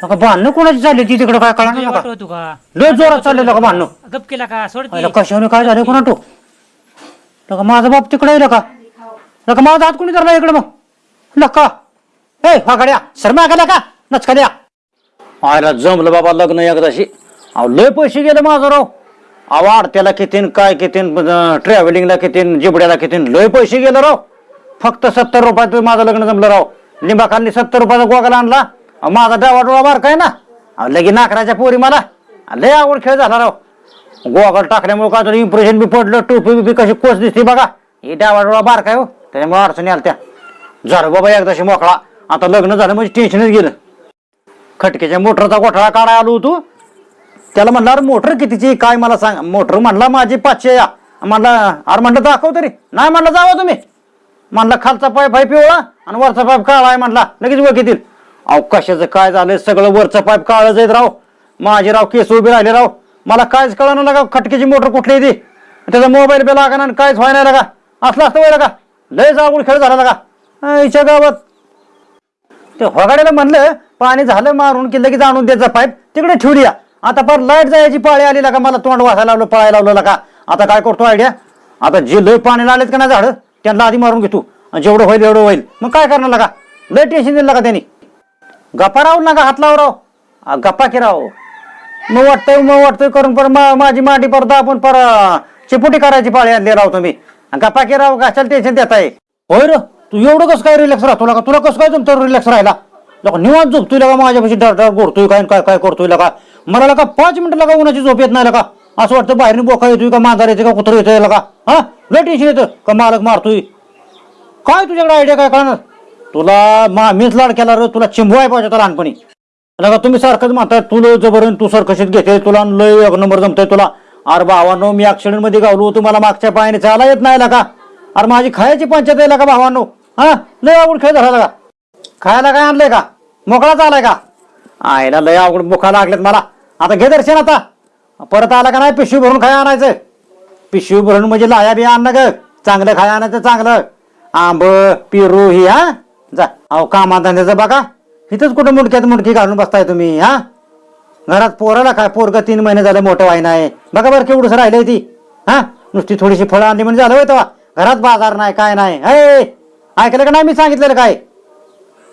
नका भांडणं कोणाची चालली ती तिकडे काय कळा तुझ्या नका वाटवतो का? लय जोरात चाललेलं का? भांडणं. गप केला का? सोड की. अरे कशाने काय झालं? कोणा तो? नका माझा बाप तिकडे येईल का? नका माझा हात कोणी धरला इकडे मग? नका ए फाकड्या शर्मा का का? नचकड्या आयला जमलं बाबा लग्न एकदाशी. अहो लय पैसे गेले माझं राव. अहो आडत्याला कितीन काय कितीन ट्रॅव्हलिंगला कितीन जिबड्याला कितीन लय पैसे गेले राव. फक्त सत्तर रुपयात माझं लग्न जमलं राव. लिंबाखाली सत्तर रुपयाचा गोगला आणला. अहो, माझा डावा डोळा बार ना. अहो, लगी नाकराच्या पोरी मला. अहो, लय आवड खेळ झाला राव. गोगल टाकल्यामुळे काय तरी इम्प्रेशन बी पडलं टोपी बिपी कशी कोच दिसते बघा. हे डावा डोळा बार हो. त्याच्यामुळे अडचणी आल्या त्या. झालं बाबा एकदाशी मोकळा. आता लग्न झालं म्हणजे टेन्शनच गेलं. खटक्याच्या मोटरचा गोठळा काढा आलो होतो. त्याला म्हणला अरे मोटर कितीची काय मला सांग. मोटर म्हणला माझी पाचशे या म्हणला अरे म्हणलं दाखव तरी. नाही म्हणलं जावा तुम्ही. म्हणला खालचा पाय पाय पिवळा आणि वरचा पाय काळा आहे. म्हणला लगेच वकीतील अहो कशाचं काय झालंय? सगळं वरचं पाईप काळच येत राव. माझे राव केस उभे राहिले राव. मला कायच कळणार लागा खटक्याची मोटर कुठली ती? त्याचा मोबाईल बी लागा आणि कायच व्हायला लागा. असलं असतं व्हायला का? लय जागून खेळ झाला लागा. आईच्या गावात. ते होगाड्याला म्हणलं पाणी झालं मारून की लगेच आणून द्यायचा पाईप. तिकडे ठेवली या. आता पर लाइट जायची पाळी आली का मला तोंड वासायला लावलं पळायला लावलं का आता काय करतो आयडिया आता जे लय पाणी लागलेत का नाही झाडं त्यांना आधी मारून घेतो. आणि जेवढं होईल एवढं होईल. मग काय करणार लागा? लय टेन्शन दिलं का त्यांनी. गप्पा राहू नका हात लाव राव आ, गप्पा की राव मग वाटतंय मग वाटतंय करून पर मा- माझी मांडी परदा आपण पर अं, चिपुटी करायची पाळी आणली राव तुम्ही. गप्पा की राव कशाला टेन्शन देत आहे होय र तू एवढं कसं काय रिलॅक्स राहतो का तुला कसं काय जमतो रिलॅक्स राहिला लका निवांत झोपतोय लगा माझ्यापाशी डर डर गोडतोय काय काय काय करतोय लका मला लका पाच मिनिटं लगा उन्हाची झोप येत नाही लका असं वाटतं बाहेरून बोका येतोय का मांजार येते का कुत्र येतोय लका हा? लय टेन्शन येतं. का मालक मारतोय? काय तुझ्याकडे आयडिया काय कळणार? तुला मा मीच लाड केला रे तुला चिंबवाय पाहिजे होता लहानपणी. नका तुम्ही सारखंच म्हणताय तू लय जबरन तू सरकशीत घेते तुला लय एक नंबर जमतोय तुला. अरे भावानो मी ऍक्सिडेंटमध्ये गावलो तुम्हाला मागच्या पायाने चाला येत नाही का अरे माझी खायची पंचायत आहे का भावानो. हा? लय आवड खेळ झाला का खायला काय आणलंय का? मोकळाच आलाय का? आयला लय अवघड मुखा लागलेत मला. आता घे दर्शन आता. परत आला का नाही पिशवी भरून खाय आणायचं. पिशवी भरून म्हणजे लाया बी आणणं ग. चांगलं खाय आणायचं चांगलं. आंब पेरू ही हा? जा. अहो कामाधंद्याचं बघा. इथंच कुठं मुडक्यात मुडकी घालून बसताय तुम्ही हा? घरात पोराला काय पोरग तीन महिने झाले मोठं व्हाय नाही. बघा बरं केवढंच राहिलंय ती हा? नुसती थोडीशी फळं आणली म्हणजे झालं तेव्हा. घरात बाजार नाही काय नाही. हे ऐकलं का नाही मी सांगितलेलं काय?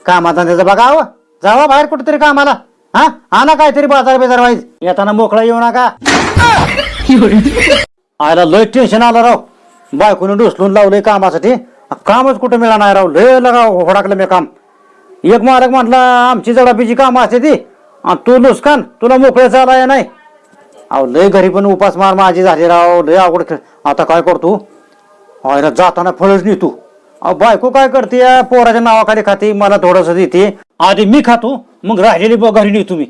कामाधंद्याचं बघा अहो. जावा बाहेर कुठेतरी कामाला हा? आणा काहीतरी बाजार बिजार वाईज. येताना मोकळा येऊ नका. आयला लय टेन्शन आलं राव. बायकोने डोसलून लावलंय कामासाठी. कामच कुठं मिळणार नाही राव. लय लगा होडाकलं मी काम. एक मालक म्हटला आमची जडापीची कामं असते ती. आणि तू नुसकान तुला मोकळे चालाय नाही. अहो लय घरी पण उपास मार माझी झाली राव. लय आवड खेळ. आता काय करतो? आयला जाताना फळच नेतो. अहो बायको काय करते? या पोराच्या नावाखाली खाते मला थोडंसं देते. आधी मी खातो मग राहिलेली ब- घरी नेतो मी.